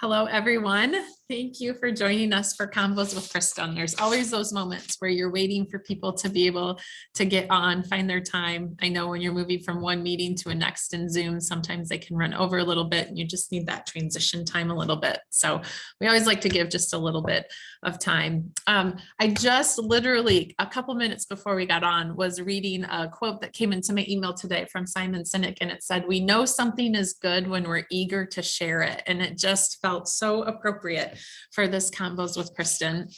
Hello, everyone. Thank you for joining us for Convos with Kristen. There's always those moments where you're waiting for people to be able to get on, find their time. I know when you're moving from one meeting to a next in Zoom, sometimes they can run over a little bit and you just need that transition time a little bit. So we always like to give just a little bit of time. Um, I just literally a couple minutes before we got on was reading a quote that came into my email today from Simon Sinek and it said, we know something is good when we're eager to share it. And it just felt felt so appropriate for this Convos with Kristen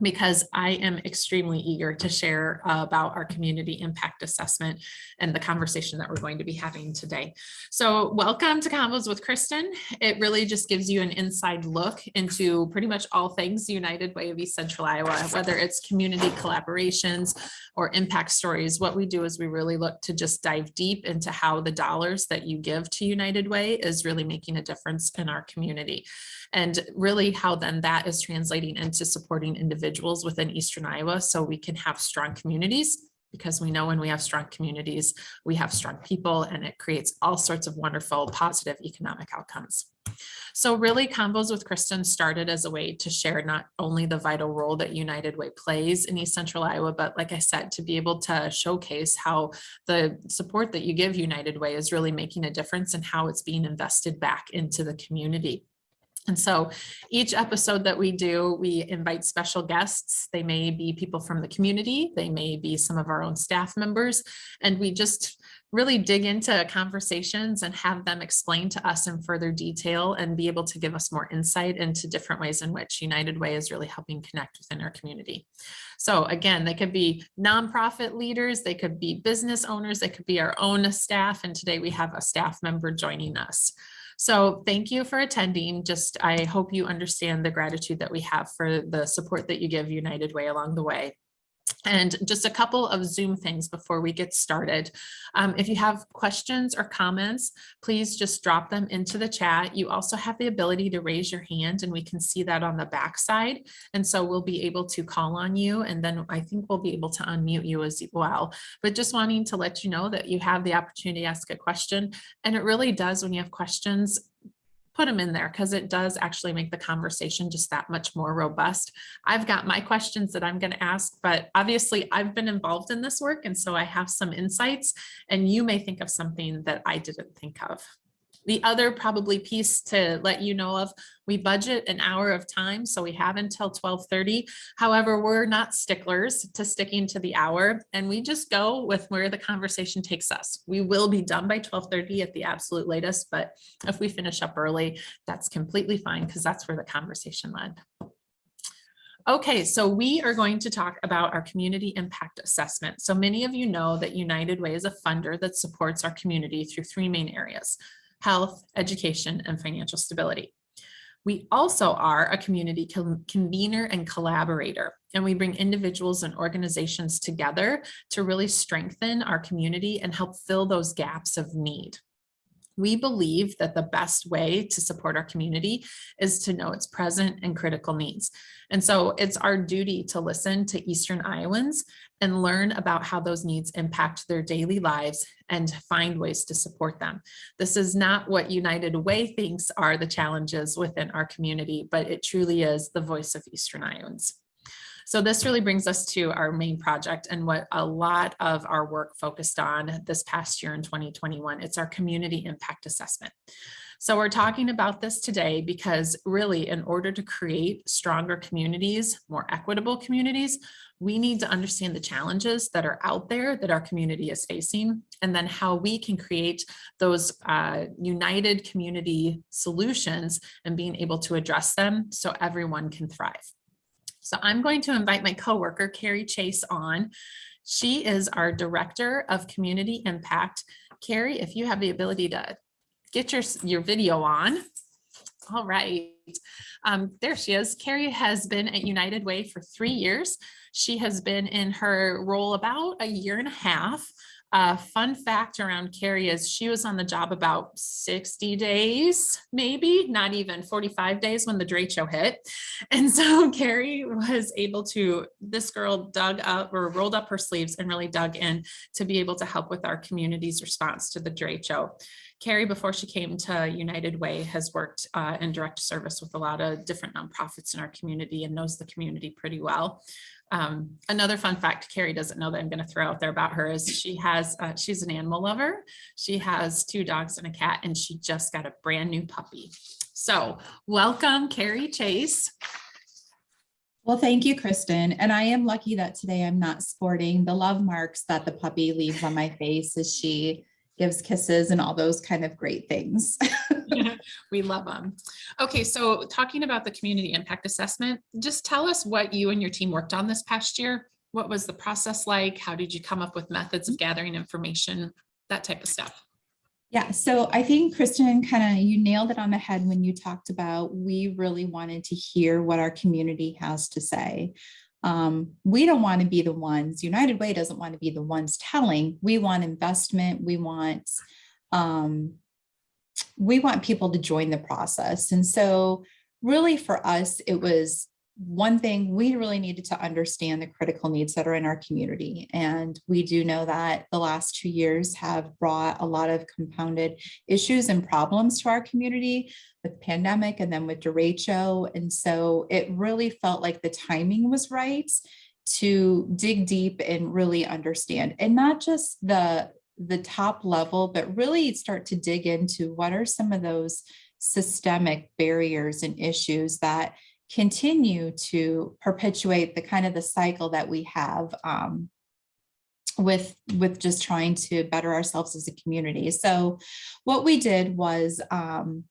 because I am extremely eager to share uh, about our community impact assessment and the conversation that we're going to be having today. So welcome to Convos with Kristen. It really just gives you an inside look into pretty much all things United Way of East Central Iowa, whether it's community collaborations or impact stories. What we do is we really look to just dive deep into how the dollars that you give to United Way is really making a difference in our community and really how then that is translating into supporting individuals within Eastern Iowa so we can have strong communities because we know when we have strong communities, we have strong people and it creates all sorts of wonderful positive economic outcomes. So really Convos with Kristen started as a way to share not only the vital role that United Way plays in East Central Iowa, but like I said, to be able to showcase how the support that you give United Way is really making a difference and how it's being invested back into the community. And so each episode that we do, we invite special guests. They may be people from the community, they may be some of our own staff members, and we just really dig into conversations and have them explain to us in further detail and be able to give us more insight into different ways in which United Way is really helping connect within our community. So again, they could be nonprofit leaders, they could be business owners, they could be our own staff, and today we have a staff member joining us. So thank you for attending. Just I hope you understand the gratitude that we have for the support that you give United Way along the way. And just a couple of Zoom things before we get started. Um, if you have questions or comments, please just drop them into the chat. You also have the ability to raise your hand and we can see that on the back side. And so we'll be able to call on you and then I think we'll be able to unmute you as well. But just wanting to let you know that you have the opportunity to ask a question. And it really does when you have questions, put them in there because it does actually make the conversation just that much more robust. I've got my questions that I'm going to ask, but obviously I've been involved in this work and so I have some insights and you may think of something that I didn't think of. The other probably piece to let you know of, we budget an hour of time, so we have until 1230. However, we're not sticklers to sticking to the hour and we just go with where the conversation takes us. We will be done by 1230 at the absolute latest, but if we finish up early, that's completely fine because that's where the conversation led. Okay, so we are going to talk about our community impact assessment. So many of you know that United Way is a funder that supports our community through three main areas health, education, and financial stability. We also are a community convener and collaborator, and we bring individuals and organizations together to really strengthen our community and help fill those gaps of need. We believe that the best way to support our community is to know its present and critical needs. And so it's our duty to listen to Eastern Iowans and learn about how those needs impact their daily lives and find ways to support them. This is not what United Way thinks are the challenges within our community, but it truly is the voice of Eastern Iowans. So this really brings us to our main project and what a lot of our work focused on this past year in 2021. It's our community impact assessment. So we're talking about this today because really in order to create stronger communities, more equitable communities, we need to understand the challenges that are out there that our community is facing, and then how we can create those uh, united community solutions and being able to address them so everyone can thrive. So I'm going to invite my coworker, Carrie Chase on. She is our Director of Community Impact. Carrie, if you have the ability to get your, your video on. All right. Um, there she is. Carrie has been at United Way for three years. She has been in her role about a year and a half. Uh, fun fact around Carrie is she was on the job about 60 days, maybe not even 45 days when the derecho hit. And so Carrie was able to, this girl dug up or rolled up her sleeves and really dug in to be able to help with our community's response to the derecho. Carrie, before she came to United Way, has worked uh, in direct service with a lot of different nonprofits in our community and knows the community pretty well. Um, another fun fact Carrie doesn't know that I'm going to throw out there about her is she has, uh, she's an animal lover. She has two dogs and a cat, and she just got a brand new puppy. So welcome, Carrie Chase. Well, thank you, Kristen. And I am lucky that today I'm not sporting the love marks that the puppy leaves on my face as she gives kisses and all those kind of great things. we love them. Okay, so talking about the community impact assessment, just tell us what you and your team worked on this past year. What was the process like? How did you come up with methods of gathering information? That type of stuff. Yeah, so I think Kristen kind of, you nailed it on the head when you talked about, we really wanted to hear what our community has to say. Um, we don't want to be the ones, United Way doesn't want to be the ones telling, we want investment, we want, um, we want people to join the process. And so really for us, it was one thing we really needed to understand the critical needs that are in our community. And we do know that the last two years have brought a lot of compounded issues and problems to our community with pandemic and then with derecho. And so it really felt like the timing was right to dig deep and really understand and not just the the top level, but really start to dig into what are some of those systemic barriers and issues that continue to perpetuate the kind of the cycle that we have um, with with just trying to better ourselves as a community. So what we did was um,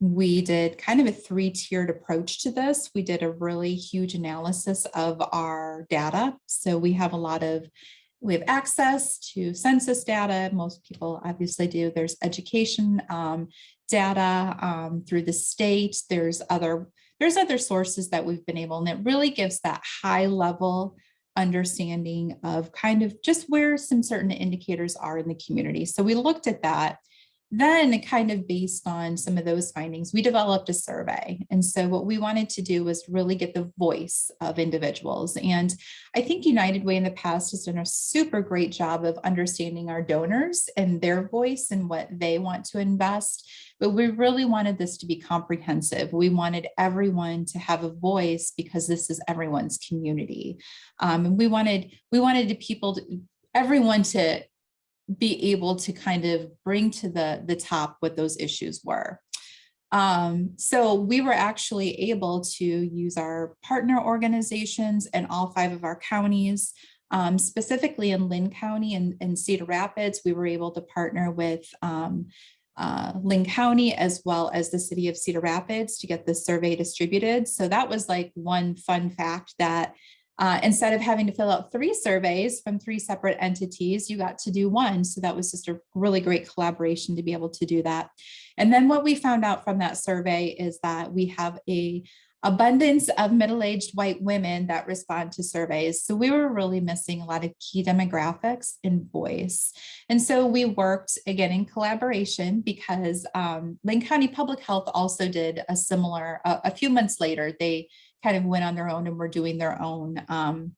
we did kind of a three-tiered approach to this. We did a really huge analysis of our data. So we have a lot of we have access to census data. Most people obviously do. There's education um, data um, through the state. There's other there's other sources that we've been able, and it really gives that high level understanding of kind of just where some certain indicators are in the community. So we looked at that then kind of based on some of those findings, we developed a survey. And so what we wanted to do was really get the voice of individuals. And I think United Way in the past has done a super great job of understanding our donors and their voice and what they want to invest. But we really wanted this to be comprehensive. We wanted everyone to have a voice because this is everyone's community. Um, and we wanted we wanted people to, everyone to be able to kind of bring to the, the top what those issues were. Um, so we were actually able to use our partner organizations and all five of our counties, um, specifically in Linn County and, and, Cedar Rapids, we were able to partner with um, uh, Linn County as well as the city of Cedar Rapids to get this survey distributed. So that was like one fun fact that uh, instead of having to fill out three surveys from three separate entities, you got to do one. So that was just a really great collaboration to be able to do that. And then what we found out from that survey is that we have a abundance of middle-aged white women that respond to surveys. So we were really missing a lot of key demographics and voice. And so we worked again in collaboration because um, Linn County Public Health also did a similar, uh, a few months later, they kind of went on their own and were doing their own um,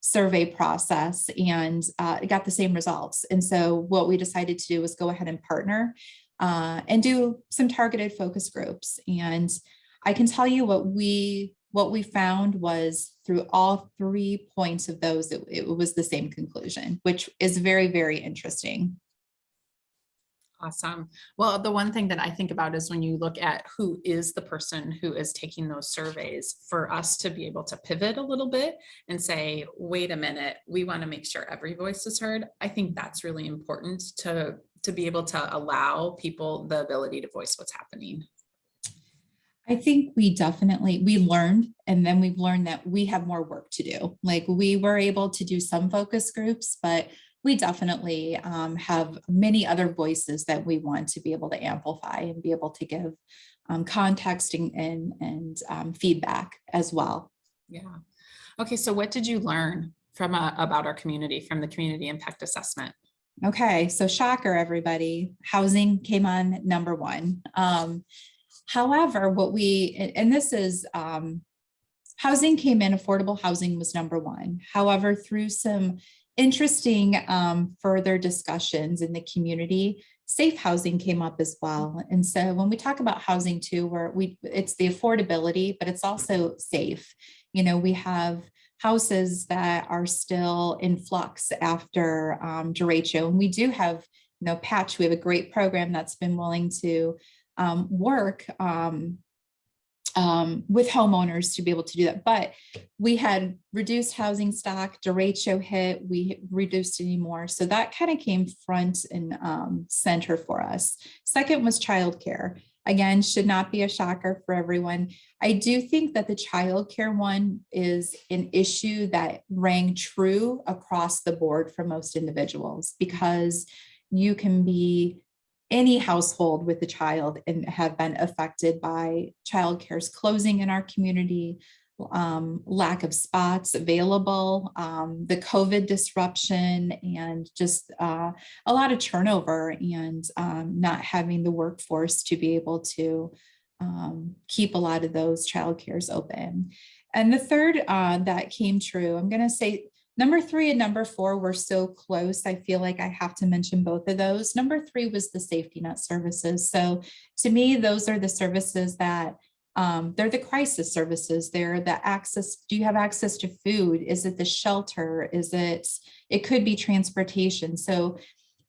survey process and uh, got the same results. And so what we decided to do was go ahead and partner uh, and do some targeted focus groups. And I can tell you what we what we found was through all three points of those, it, it was the same conclusion, which is very, very interesting. Awesome. Well, the one thing that I think about is when you look at who is the person who is taking those surveys for us to be able to pivot a little bit and say, wait a minute, we want to make sure every voice is heard. I think that's really important to, to be able to allow people the ability to voice what's happening. I think we definitely, we learned, and then we've learned that we have more work to do. Like we were able to do some focus groups, but we definitely um, have many other voices that we want to be able to amplify and be able to give um, context and, and, and um, feedback as well. Yeah. Okay, so what did you learn from uh, about our community from the community impact assessment? Okay, so shocker, everybody, housing came on number one. Um, however, what we, and- and this is, um, housing came in, affordable housing was number one. However, through some interesting, um, further discussions in the community, safe housing came up as well. And so when we talk about housing too, where we, it's the affordability, but it's also safe. You know, we have houses that are still in flux after um, derecho. And we do have, you know, Patch, we have a great program that's been willing to um, work um, um, with homeowners to be able to do that. But we had reduced housing stock, derecho hit, we reduced anymore. So that kind of came front and um, center for us. Second was childcare. Again, should not be a shocker for everyone. I do think that the childcare one is an issue that rang true across the board for most individuals because you can be any household with a child and have been affected by childcare's closing in our community, um, lack of spots available, um, the COVID disruption, and just uh, a lot of turnover and um, not having the workforce to be able to um, keep a lot of those child cares open. And the third uh, that came true, I'm going to say number three and number four were so close. I feel like I have to mention both of those. Number three was the safety net services. So to me, those are the services that um, they're the crisis services. They're the access. Do you have access to food? Is it the shelter? Is it, it could be transportation. So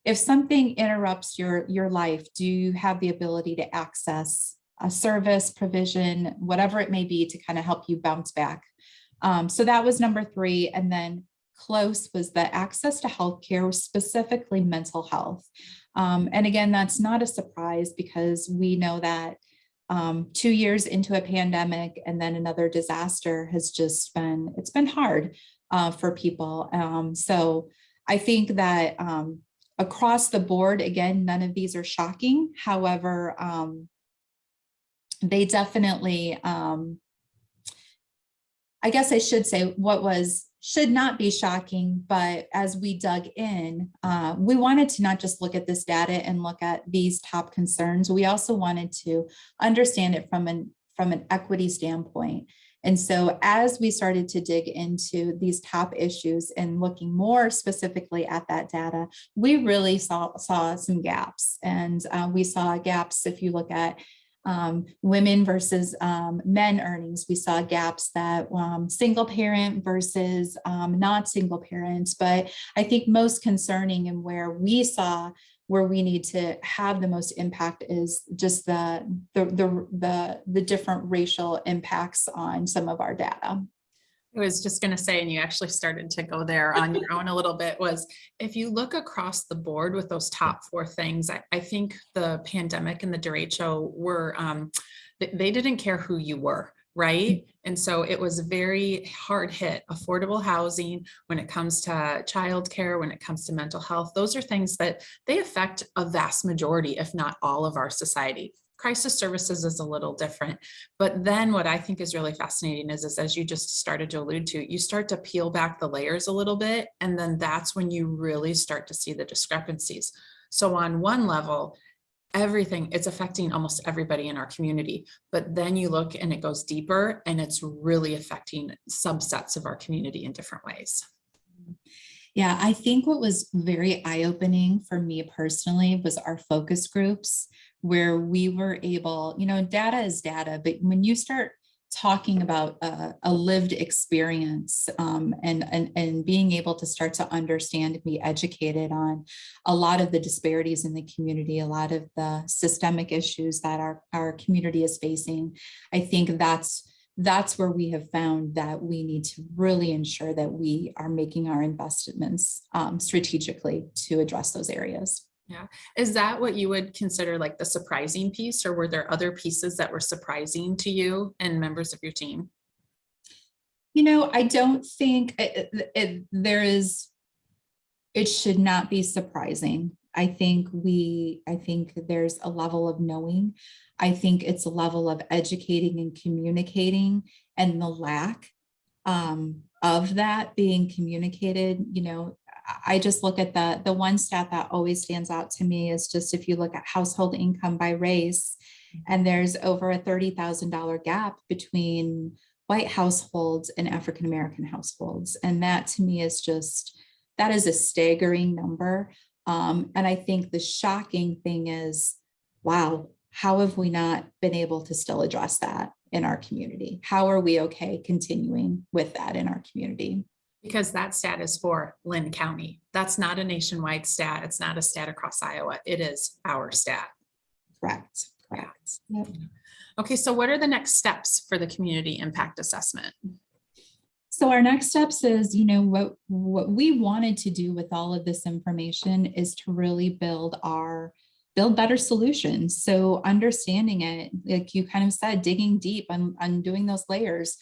if something interrupts your, your life, do you have the ability to access a service provision, whatever it may be to kind of help you bounce back? Um, so that was number three. And then close was the access to healthcare, specifically mental health. Um, and again, that's not a surprise because we know that um, two years into a pandemic and then another disaster has just been, it's been hard uh, for people. Um, so I think that um, across the board, again, none of these are shocking. However, um, they definitely, um, I guess I should say what was should not be shocking, but as we dug in, uh, we wanted to not just look at this data and look at these top concerns. We also wanted to understand it from an from an equity standpoint. And so as we started to dig into these top issues and looking more specifically at that data, we really saw, saw some gaps. And uh, we saw gaps if you look at um, women versus um, men earnings. We saw gaps that um, single parent versus um, not single parents. But I think most concerning and where we saw where we need to have the most impact is just the the the the, the different racial impacts on some of our data. I was just going to say, and you actually started to go there on your own a little bit, was if you look across the board with those top four things, I, I think the pandemic and the derecho were, um, they, they didn't care who you were, right? And so it was very hard hit, affordable housing when it comes to childcare, when it comes to mental health. Those are things that they affect a vast majority, if not all of our society crisis services is a little different. But then what I think is really fascinating is, is as you just started to allude to, you start to peel back the layers a little bit, and then that's when you really start to see the discrepancies. So on one level, everything, it's affecting almost everybody in our community. But then you look and it goes deeper and it's really affecting subsets of our community in different ways. Yeah, I think what was very eye-opening for me personally was our focus groups where we were able, you know, data is data, but when you start talking about a, a lived experience um, and, and, and being able to start to understand and be educated on a lot of the disparities in the community, a lot of the systemic issues that our, our community is facing, I think that's that's where we have found that we need to really ensure that we are making our investments um, strategically to address those areas. Yeah. Is that what you would consider like the surprising piece or were there other pieces that were surprising to you and members of your team? You know, I don't think it, it, there is, it should not be surprising. I think we, I think there's a level of knowing. I think it's a level of educating and communicating and the lack um, of that being communicated, you know, I- just look at the, the one stat that always stands out to me is just if you look at household income by race, and there's over a thirty thousand dollar gap between white households and African-American households. And that to me is just, that is a staggering number. Um, and I think the shocking thing is, wow, how have we not been able to still address that in our community? How are we okay continuing with that in our community? Because that stat is for Linn County. That's not a nationwide stat. It's not a stat across Iowa. It is our stat. Correct, correct. Yep. Okay, so what are the next steps for the community impact assessment? So our next steps is, you know, what, what we wanted to do with all of this information is to really build our, build better solutions. So understanding it, like you kind of said, digging deep on, on doing those layers.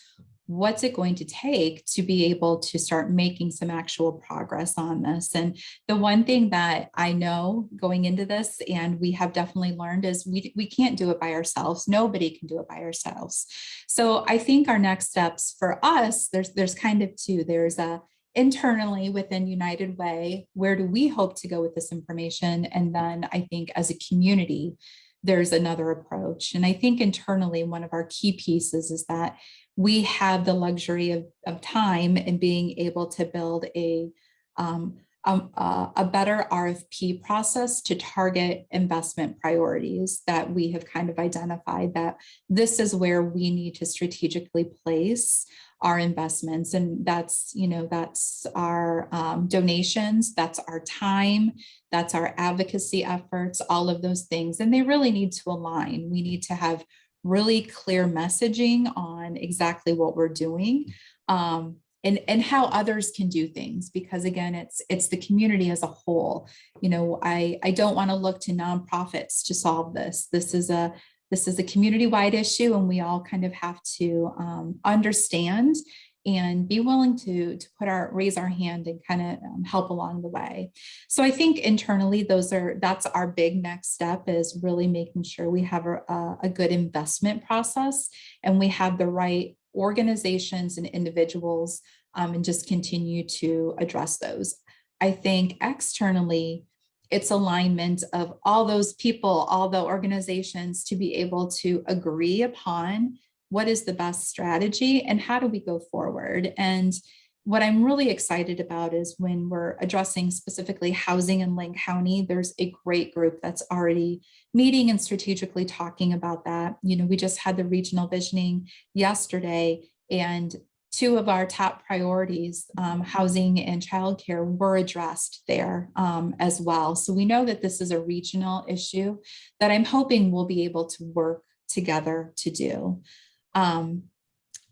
What's it going to take to be able to start making some actual progress on this? And the one thing that I know going into this, and we have definitely learned is we, we can't do it by ourselves. Nobody can do it by ourselves. So I think our next steps for us, there's there's kind of two. There's a internally within United Way, where do we hope to go with this information? And then I think as a community, there's another approach. And I think internally, one of our key pieces is that we have the luxury of, of time and being able to build a um, uh, a better RFP process to target investment priorities that we have kind of identified that this is where we need to strategically place our investments. And that's, you know, that's our um, donations, that's our time, that's our advocacy efforts, all of those things. And they really need to align. We need to have really clear messaging on exactly what we're doing. Um, and, and how others can do things because again it's it's the community as a whole you know i i don't want to look to nonprofits to solve this this is a this is a community-wide issue and we all kind of have to um, understand and be willing to to put our raise our hand and kind of um, help along the way so i think internally those are that's our big next step is really making sure we have a, a good investment process and we have the right organizations and individuals um, and just continue to address those. I think externally, it's alignment of all those people, all the organizations to be able to agree upon what is the best strategy and how do we go forward. And what I'm really excited about is when we're addressing specifically housing in Linn County, there's a great group that's already meeting and strategically talking about that. You know, we just had the regional visioning yesterday and two of our top priorities, um, housing and childcare, were addressed there um, as well. So we know that this is a regional issue that I'm hoping we'll be able to work together to do. Um,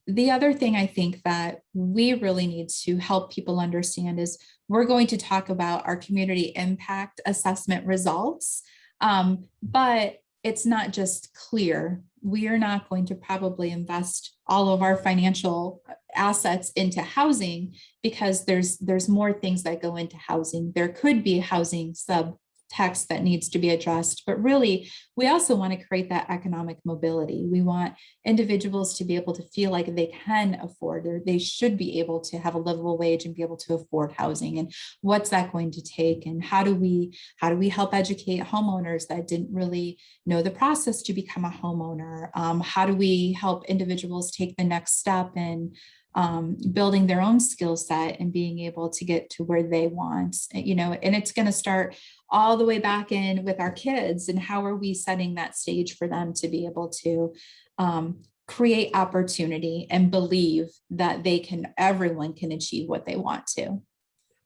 the other thing I think that we really need to help people understand is we're going to talk about our community impact assessment results, um, but it's not just clear. We are not going to probably invest all of our financial assets into housing because there's there's more things that go into housing. There could be housing sub text that needs to be addressed, but really we also want to create that economic mobility. We want individuals to be able to feel like they can afford or they should be able to have a livable wage and be able to afford housing. And what's that going to take? And how do we how do we help educate homeowners that didn't really know the process to become a homeowner? Um, how do we help individuals take the next step and um, building their own skill set and being able to get to where they want, you know, and it's going to start all the way back in with our kids and how are we setting that stage for them to be able to um, create opportunity and believe that they can, everyone can achieve what they want to.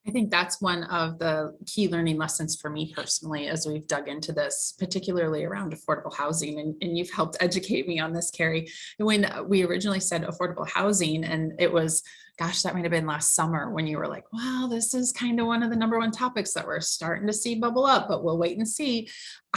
I think that's one of the key learning lessons for me personally, as we've dug into this, particularly around affordable housing. And, and you've helped educate me on this, Carrie. When we originally said affordable housing, and it was, gosh, that might have been last summer when you were like, wow, this is kind of one of the number one topics that we're starting to see bubble up, but we'll wait and see.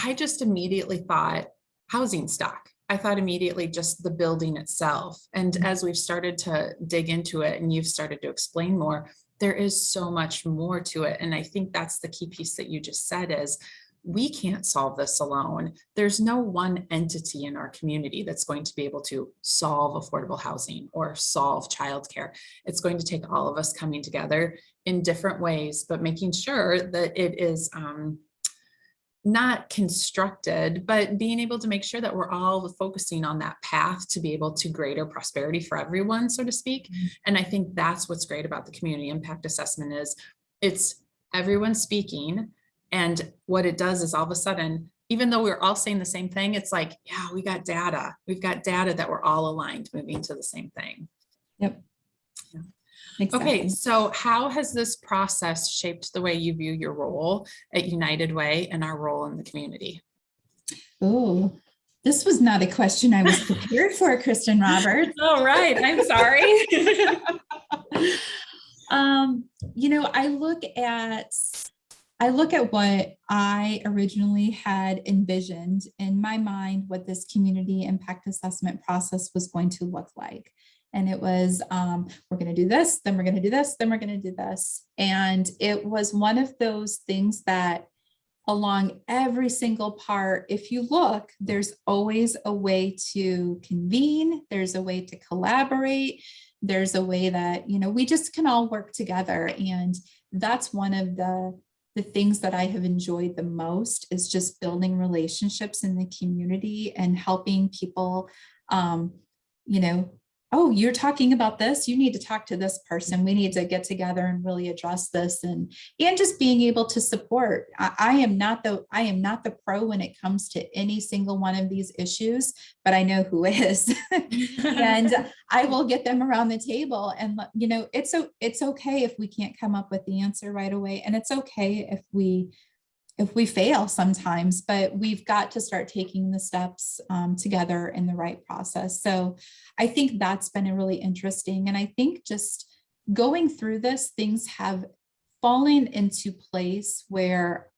I just immediately thought housing stock. I thought immediately just the building itself. And mm-hmm. as we've started to dig into it and you've started to explain more, there is so much more to it. And I think that's the key piece that you just said is we can't solve this alone. There's no one entity in our community that's going to be able to solve affordable housing or solve childcare. It's going to take all of us coming together in different ways, but making sure that it is um, not constructed, but being able to make sure that we're all focusing on that path to be able to greater prosperity for everyone, so to speak. Mm-hmm. And I think that's what's great about the community impact assessment is it's everyone speaking. And what it does is all of a sudden, even though we're all saying the same thing, it's like, yeah, we got data. We've got data that we're all aligned moving to the same thing. Okay, Exactly. so how has this process shaped the way you view your role at United Way and our role in the community? Oh, this was not a question I was prepared for, Kristen Roberts. All right. I'm sorry. Um, you know, I look at, I look at what I originally had envisioned in my mind, what this community impact assessment process was going to look like. And it was, um, we're gonna do this, then we're gonna do this, then we're gonna do this. And it was one of those things that along every single part, if you look, there's always a way to convene, there's a way to collaborate, there's a way that, you know, we just can all work together. And that's one of the, the things that I have enjoyed the most is just building relationships in the community and helping people, um, you know, oh, you're talking about this, you need to talk to this person. We need to get together and really address this and, and just being able to support. I, I am not the, I am not the pro when it comes to any single one of these issues, but I know who is. and I will get them around the table and, you know, it's, it's okay if we can't come up with the answer right away. And it's okay if we, if we fail sometimes, but we've got to start taking the steps um, together in the right process. So I think that's been a really interesting. And I think just going through this, things have fallen into place where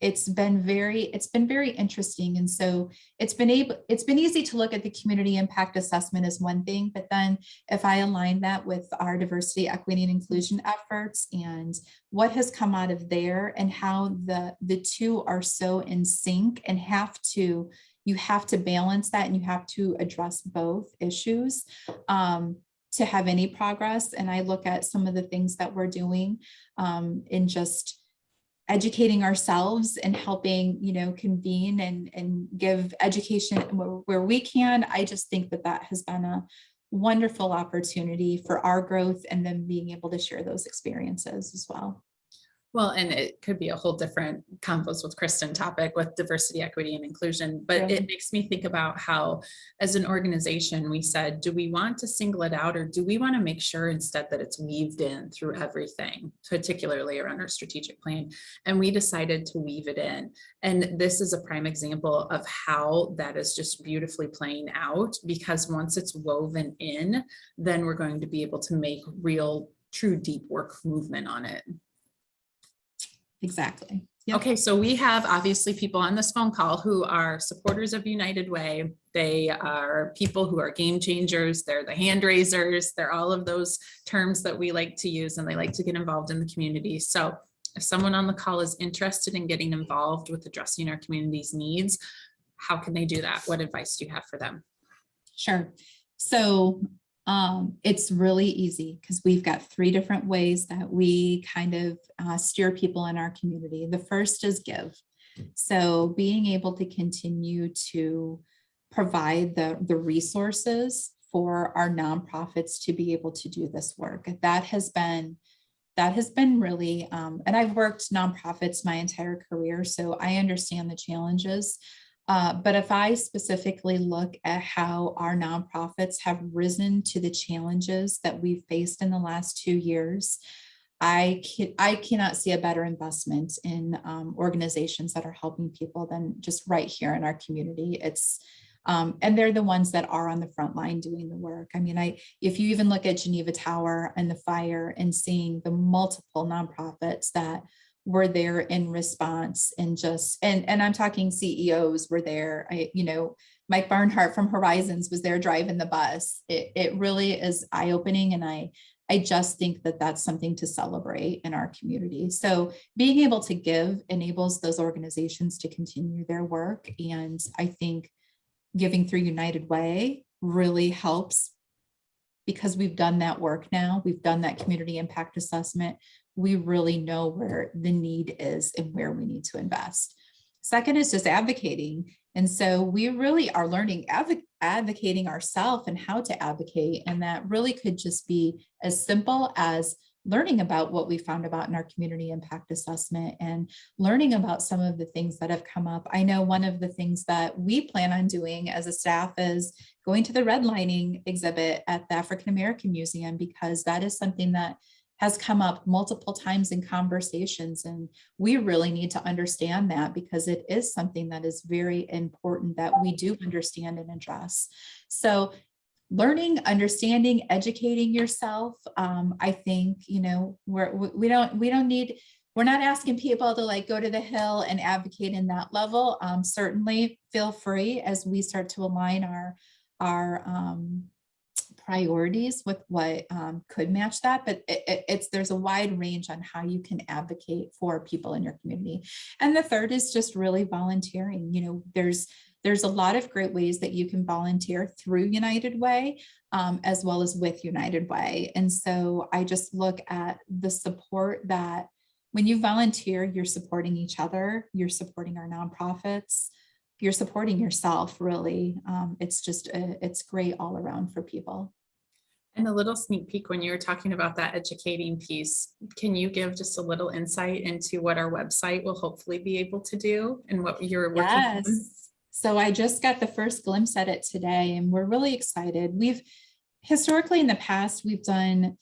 it's been very, it's been very interesting. And so it's been able, it's been easy to look at the community impact assessment as one thing, but then if I align that with our diversity, equity and inclusion efforts and what has come out of there and how the, the two are so in sync and have to, you have to balance that and you have to address both issues um, to have any progress. And I look at some of the things that we're doing um, in just educating ourselves and helping, you know, convene and, and give education where, where we can. I just think that that has been a wonderful opportunity for our growth and then being able to share those experiences as well. Well, and it could be a whole different Convos with Kristen topic with diversity, equity and inclusion, but it makes me think about how as an organization, we said, do we want to single it out or do we want to make sure instead that it's weaved in through everything, particularly around our strategic plan? And we decided to weave it in. And this is a prime example of how that is just beautifully playing out because once it's woven in, then we're going to be able to make real, true deep work movement on it. Exactly. Yep. Okay, so we have obviously people on this phone call who are supporters of United Way. They are people who are game changers. They're the hand raisers. They're all of those terms that we like to use and they like to get involved in the community. So if someone on the call is interested in getting involved with addressing our community's needs, how can they do that? What advice do you have for them? Sure. So um, it's really easy because we've got three different ways that we kind of uh, steer people in our community. The first is give. So being able to continue to provide the, the resources for our nonprofits to be able to do this work. That has been that has been really, um, and I've worked nonprofits my entire career, so I understand the challenges. Uh, but if I specifically look at how our nonprofits have risen to the challenges that we've faced in the last two years, I can, I cannot see a better investment in um, organizations that are helping people than just right here in our community. It's um, and they're the ones that are on the front line doing the work. I mean, I if you even look at Geneva Tower and the fire and seeing the multiple nonprofits that were there in response and just and and I'm talking CEOs were there. I you know Mike Barnhart from Horizons was there driving the bus. It it really is eye opening, and I I just think that that's something to celebrate in our community. So being able to give enables those organizations to continue their work. And I think giving through United Way really helps because we've done that work now. We've done that community impact assessment. We really know where the need is and where we need to invest. Second is just advocating. And so we really are learning advo- advocating ourselves and how to advocate. And that really could just be as simple as learning about what we found about in our community impact assessment and learning about some of the things that have come up. I know one of the things that we plan on doing as a staff is going to the redlining exhibit at the African American Museum because that is something that has come up multiple times in conversations and we really need to understand that because it is something that is very important that we do understand and address. So learning, understanding, educating yourself. Um, I think, you know, we're, we don't, we don't need, we're not asking people to like go to the hill and advocate in that level. Um, certainly feel free as we start to align our, our, um, priorities with what um, could match that, but it, it- it's, there's a wide range on how you can advocate for people in your community. And the third is just really volunteering, you know, there's, there's a lot of great ways that you can volunteer through United Way um, as well as with United Way. And so I just look at the support that when you volunteer, you're supporting each other, you're supporting our nonprofits, you're supporting yourself really. Um, it's just, uh, it's great all around for people. And a little sneak peek when you were talking about that educating piece, can you give just a little insight into what our website will hopefully be able to do and what you're working on? Yes. So I just got the first glimpse at it today and we're really excited. We've historically in the past, we've done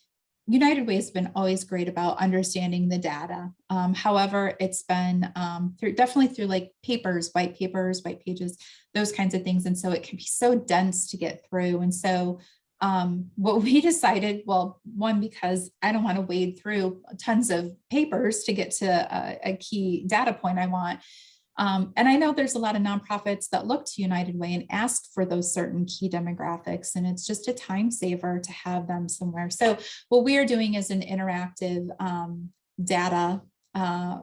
United Way has been always great about understanding the data. Um, however, it's been um, through definitely through like papers, white papers, white pages, those kinds of things. And so it can be so dense to get through. And so um, what we decided, well, one, because I don't want to wade through tons of papers to get to a, a key data point I want. Um, and I know there's a lot of nonprofits that look to United Way and ask for those certain key demographics, and it's just a time saver to have them somewhere. So what we are doing is an interactive um, data uh,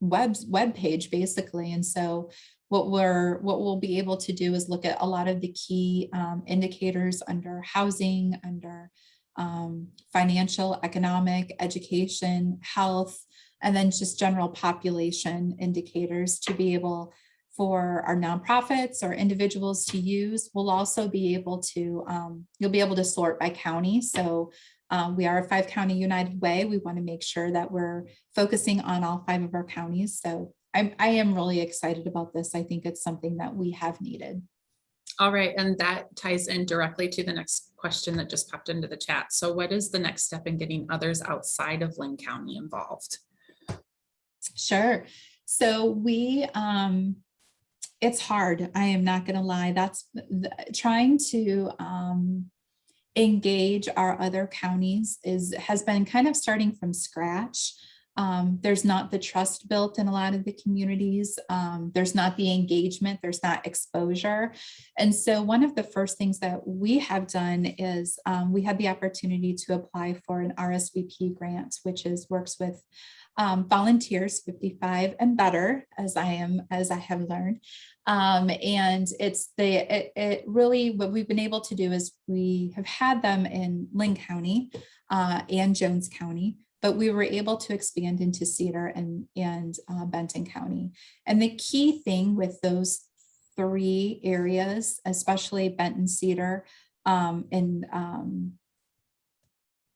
web web page basically, and so what we're what we'll be able to do is look at a lot of the key um, indicators under housing, under um, financial, economic, education, health, and then just general population indicators to be able for our nonprofits or individuals to use. We'll also be able to, um, you'll be able to sort by county. So um, we are a five county United Way. We want to make sure that we're focusing on all five of our counties. So I'm, I am really excited about this. I think it's something that we have needed. All right, and that ties in directly to the next question that just popped into the chat. So what is the next step in getting others outside of Linn County involved? Sure. So we, um, it's hard. I am not going to lie. That's the, trying to, um, engage our other counties is, has been kind of starting from scratch. Um, there's not the trust built in a lot of the communities. Um, there's not the engagement, there's not exposure. And so one of the first things that we have done is um, we had the opportunity to apply for an RSVP grant, which is works with um, volunteers 55 and better as I am, as I have learned. Um, and it's the, it, it really, what we've been able to do is we have had them in Linn County uh, and Jones County, but we were able to expand into Cedar and, and uh, Benton County. And the key thing with those three areas, especially Benton Cedar um, and um,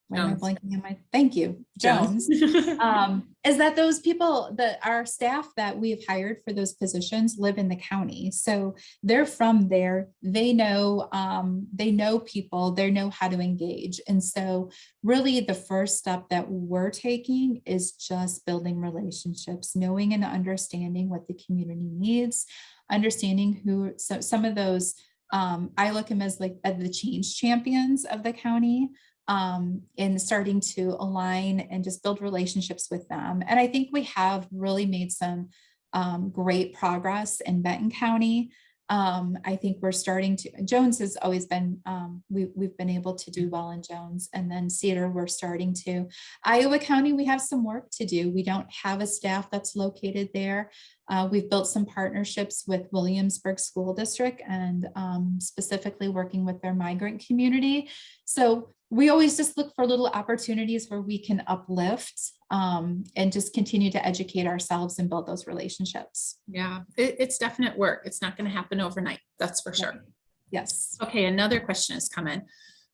why am I blanking on my, thank you, Jones um, is that those people that our staff that we've hired for those positions live in the county. So they're from there. They know, um, they know people, they know how to engage. And so really the first step that we're taking is just building relationships, knowing and understanding what the community needs, understanding who, so some of those, um, I look at them as like as the change champions of the county um, in starting to align and just build relationships with them. And I think we have really made some um, great progress in Benton County. Um, I think we're starting to, Jones has always been, um, we, we've been able to do well in Jones and then Cedar, we're starting to. Iowa County, we have some work to do. We don't have a staff that's located there. Uh, we've built some partnerships with Williamsburg School District and um, specifically working with their migrant community. So we always just look for little opportunities where we can uplift um, and just continue to educate ourselves and build those relationships. Yeah, it, it's definite work. It's not going to happen overnight. That's for sure. Yes. Okay, another question has come in.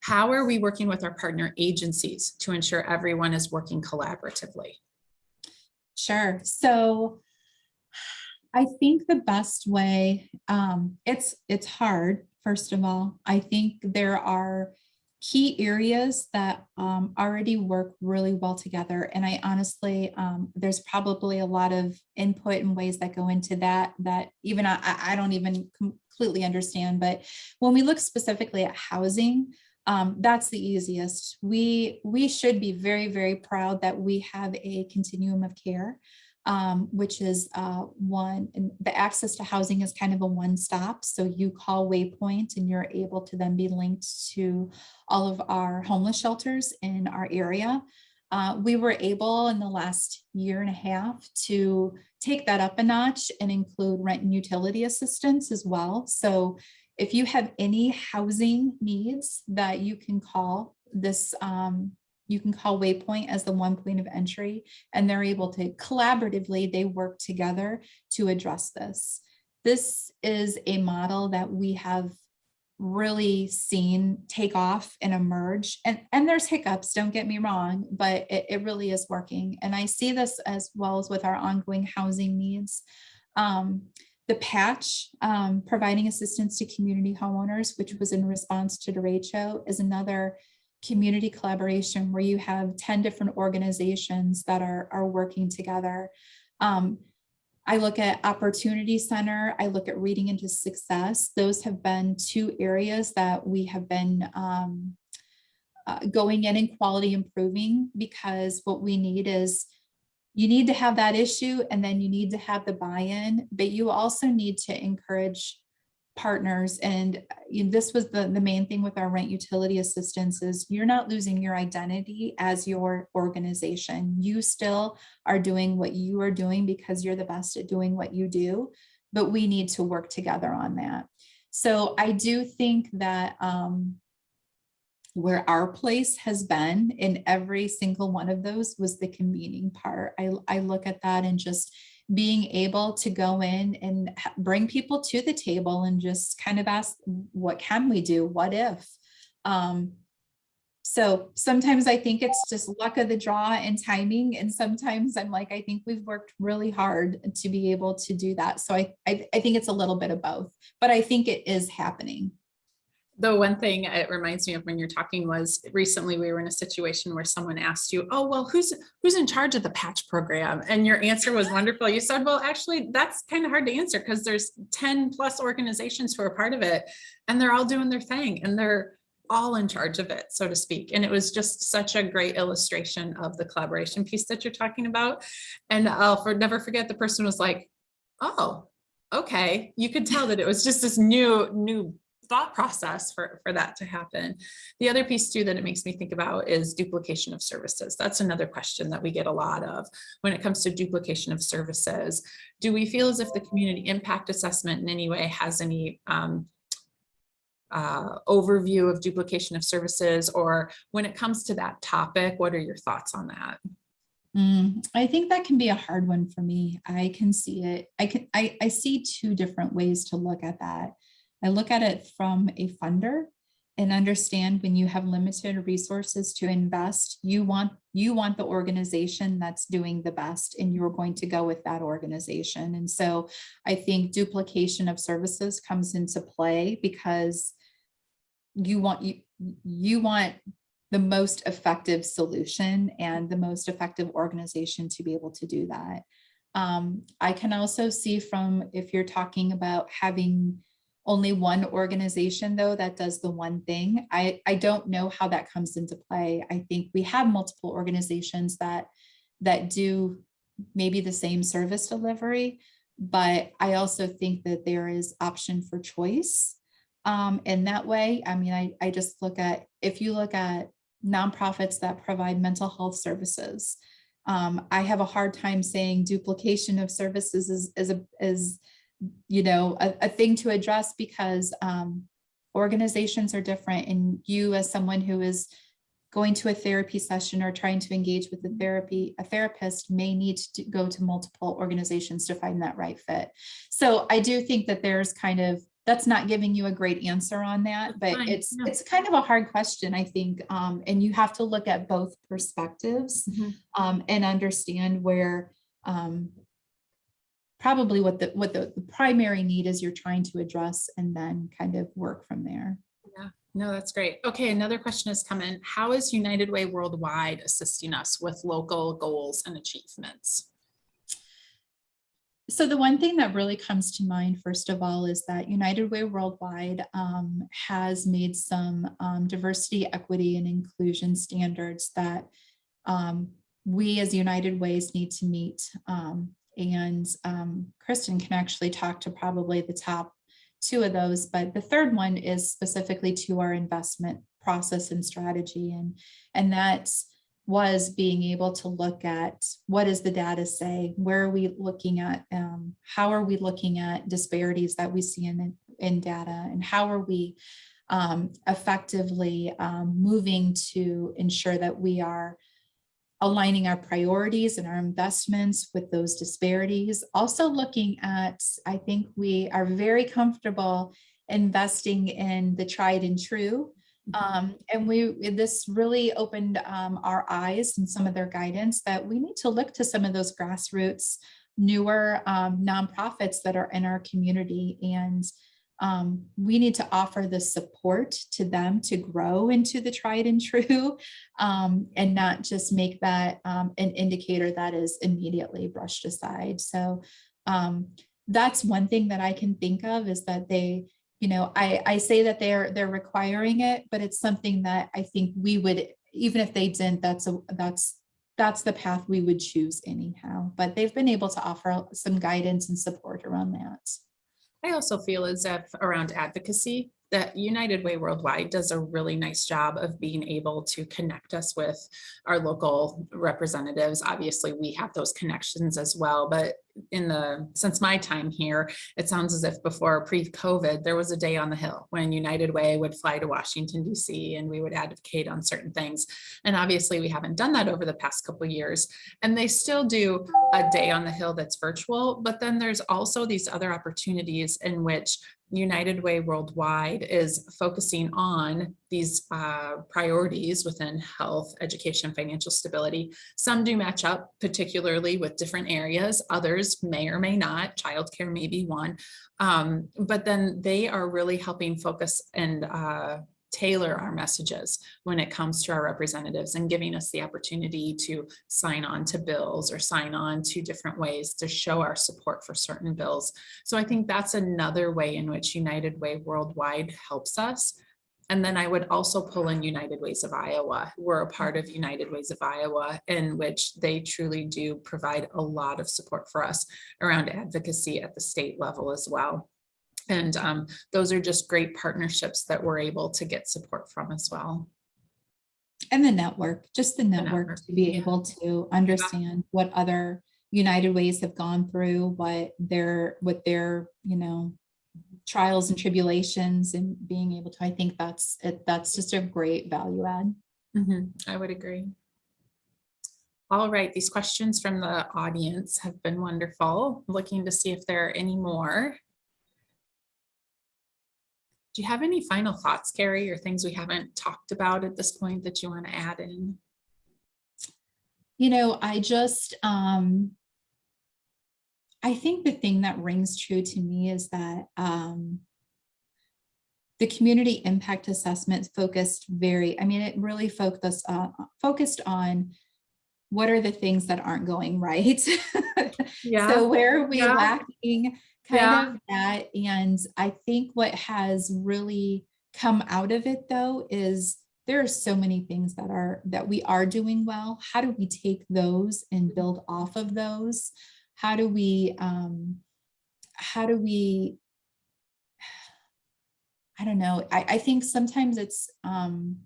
How are we working with our partner agencies to ensure everyone is working collaboratively? Sure. So I think the best way, um, it's, it's hard, first of all. I think there are key areas that um, already work really well together. And I honestly, um, there's probably a lot of input and ways that go into that, that even I, I don't even completely understand. But when we look specifically at housing, um, that's the easiest. We, we should be very, very proud that we have a continuum of care um, which is uh, one, and the access to housing is kind of a one-stop. So you call Waypoint and you're able to then be linked to all of our homeless shelters in our area. Uh, we were able in the last year and a half to take that up a notch and include rent and utility assistance as well. So if you have any housing needs that you can call this um, you can call Waypoint as the one point of entry and they're able to collaboratively, they work together to address this. This is a model that we have really seen take off and emerge and and there's hiccups don't get me wrong but it, it really is working and i see this as well as with our ongoing housing needs um, the patch um, providing assistance to community homeowners which was in response to derecho is another community collaboration where you have 10 different organizations that are, are working together. Um, I look at Opportunity Center, I look at Reading into Success. Those have been two areas that we have been um, uh, going in and quality improving because what we need is you need to have that issue and then you need to have the buy-in, but you also need to encourage partners and uh, this was the the main thing with our rent utility assistance is you're not losing your identity as your organization. You still are doing what you are doing because you're the best at doing what you do but we need to work together on that. So i do think that um where our place has been in every single one of those was the convening part. I i look at that and just being able to go in and bring people to the table and just kind of ask, what can we do? What if? Um, so sometimes I think it's just luck of the draw and timing. And sometimes I'm like, I think we've worked really hard to be able to do that. So I, I, I think it's a little bit of both, but I think it is happening. The one thing it reminds me of when you're talking was recently we were in a situation where someone asked you, oh, well, who's who's in charge of the patch program? And your answer was wonderful. You said, well, actually, that's kind of hard to answer because there's 10 plus organizations who are part of it and they're all doing their thing and they're all in charge of it, so to speak. And it was just such a great illustration of the collaboration piece that you're talking about. And I'll for, never forget the person was like, oh, okay. You could tell that it was just this new, new thought process for, for that to happen. The other piece too that it makes me think about is duplication of services. That's another question that we get a lot of when it comes to duplication of services. Do we feel as if the community impact assessment in any way has any um, uh, overview of duplication of services or when it comes to that topic, what are your thoughts on that? Mm, I think that can be a hard one for me. I can see it. I can I, I see two different ways to look at that. I look at it from a funder and understand when you have limited resources to invest, you want you want the organization that's doing the best and you're going to go with that organization. And so I think duplication of services comes into play because you want you you want the most effective solution and the most effective organization to be able to do that. Um, I can also see from if you're talking about having only one organization though that does the one thing. I, I don't know how that comes into play. I think we have multiple organizations that that do maybe the same service delivery, but I also think that there is option for choice. Um, in that way, I mean, I, I just look at, if you look at nonprofits that provide mental health services, um, I have a hard time saying duplication of services is, is a, is, you know, a, a thing to address because, um, organizations are different and you as someone who is going to a therapy session or trying to engage with the therapy, a therapist may need to go to multiple organizations to find that right fit. So I do think that there's kind of, that's not giving you a great answer on that, but fine, it's, no. it's kind of a hard question, I think. Um, and you have to look at both perspectives Mhm. um, and understand where um, probably what the, what the, the primary need is you're trying to address and then kind of work from there. Yeah, no, that's great. Okay, another question has come in. How is United Way Worldwide assisting us with local goals and achievements? So the one thing that really comes to mind, first of all, is that United Way Worldwide um, has made some um, diversity, equity, and inclusion standards that um, we as United Ways need to meet. And um, Kristen can actually talk to probably the top two of those, but the third one is specifically to our investment process and strategy. And, and that was being able to look at what does the data say? Where are we looking at? Um, how are we looking at disparities that we see in, in data? And how are we um, effectively um, moving to ensure that we are aligning our priorities and our investments with those disparities. Also looking at, I think we are very comfortable investing in the tried and true. Um, and we, this really opened um, our eyes and some of their guidance that we need to look to some of those grassroots, newer um, nonprofits that are in our community. And um, we need to offer the support to them to grow into the tried and true um, and not just make that um, an indicator that is immediately brushed aside. So um, that's one thing that I can think of is that they, you know, I, I say that they're they're requiring it, but it's something that I think we would, even if they didn't, that's a that's that's the path we would choose anyhow. But they've been able to offer some guidance and support around that. I also feel as if around advocacy, that United Way Worldwide does a really nice job of being able to connect us with our local representatives. Obviously, we have those connections as well, but in the, since my time here, it sounds as if before pre-COVID, there was a day on the Hill when United Way would fly to Washington DC and we would advocate on certain things. And obviously, we haven't done that over the past couple years. And they still do a day on the Hill that's virtual, but then there's also these other opportunities in which United Way Worldwide is focusing on these uh, priorities within health, education, financial stability. Some do match up particularly with different areas. Others may or may not. Childcare may be one. Um, but then they are really helping focus and uh, tailor our messages when it comes to our representatives and giving us the opportunity to sign on to bills or sign on to different ways to show our support for certain bills. So I think that's another way in which United Way Worldwide helps us. And then I would also pull in United Ways of Iowa. We're a part of United Ways of Iowa in which they truly do provide a lot of support for us around advocacy at the state level as well. And um, those are just great partnerships that we're able to get support from as well. And the network, just the network network, to be able to understand what other United Ways have gone through, what their, what their, you know, trials and tribulations and being able to, I think that's, it. that's just a great value add. Mhm, I would agree. All right, these questions from the audience have been wonderful. Looking to see if there are any more. Do you have any final thoughts, Carrie, or things we haven't talked about at this point that you want to add in? You know, I just, um, I think the thing that rings true to me is that, um, the community impact assessment focused very, I mean, it really focused, uh, focused on what are the things that aren't going right? yeah. So where are we Yeah. lacking Yeah. kind of that? And I think what has really come out of it though is there are so many things that are that we are doing well. How do we take those and build off of those? How do we um how do we, I don't know, I, I think sometimes it's, um,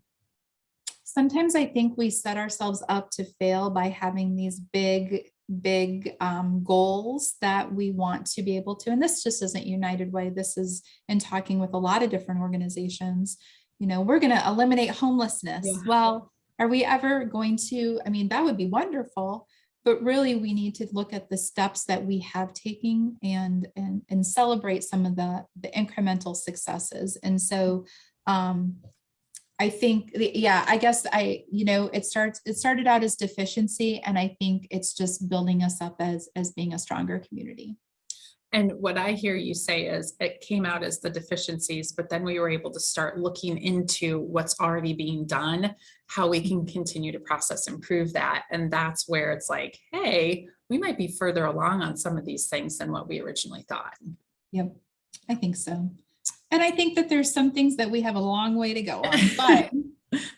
sometimes I think we set ourselves up to fail by having these big, big um, goals that we want to be able to, and this just isn't United Way, this is in talking with a lot of different organizations. You know, we're gonna eliminate homelessness. Yeah. Well, are we ever going to, I mean, that would be wonderful, but really we need to look at the steps that we have taken and, and, and celebrate some of the, the incremental successes. And so, um, I think, yeah, I guess I, you know, it starts, it started out as deficiency and I think it's just building us up as, as being a stronger community. And what I hear you say is it came out as the deficiencies, but then we were able to start looking into what's already being done, how we can mm-hmm. continue to process, improve that. And that's where it's like, hey, we might be further along on some of these things than what we originally thought. Yep, I think so. And I think that there's some things that we have a long way to go on, but,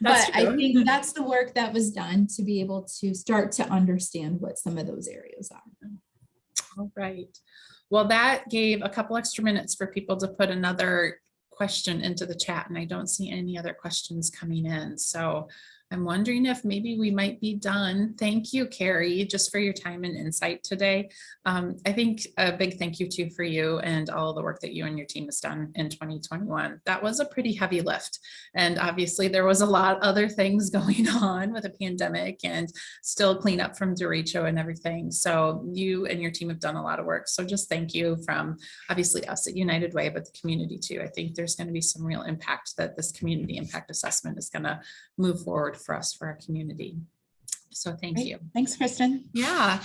That's but I think that's the work that was done to be able to start to understand what some of those areas are. All right. Well, that gave a couple extra minutes for people to put another question into the chat and I don't see any other questions coming in. So I'm wondering if maybe we might be done. Thank you, Carrie, just for your time and insight today. Um, I think a big thank you too for you and all the work that you and your team has done in 2021. That was a pretty heavy lift. And obviously there was a lot of other things going on with a pandemic and still clean up from derecho and everything. So you and your team have done a lot of work. So just thank you from obviously us at United Way, but the community too. I think there's going to be some real impact that this community impact assessment is going to move forward for us, for our community. So thank Great. you. Thanks, Kristen. Yeah,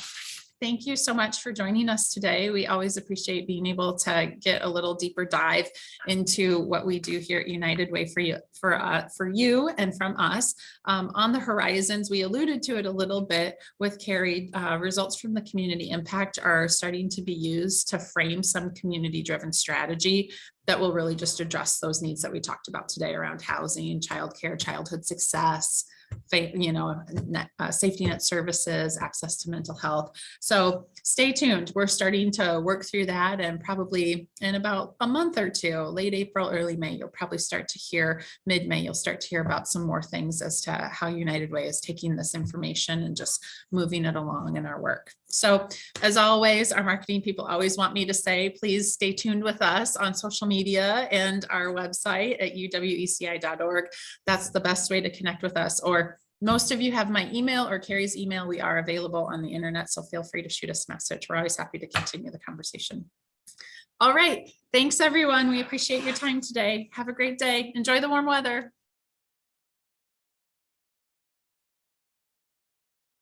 thank you so much for joining us today. We always appreciate being able to get a little deeper dive into what we do here at United Way for you, for uh, for you and from us. Um, on the horizons, we alluded to it a little bit with Carrie. Uh, results from the community impact are starting to be used to frame some community-driven strategy that will really just address those needs that we talked about today around housing, childcare, childhood success, you know, net, uh, safety net services, access to mental health. So stay tuned. We're starting to work through that and probably in about a month or two, late April, early May, you'll probably start to hear, mid-May, you'll start to hear about some more things as to how United Way is taking this information and just moving it along in our work. So as always, our marketing people always want me to say, please stay tuned with us on social media and our website at uweci.org. That's the best way to connect with us. Or most of you have my email or Carrie's email. We are available on the internet, so feel free to shoot us a message. We're always happy to continue the conversation. All right. Thanks, everyone. We appreciate your time today. Have a great day. Enjoy the warm weather.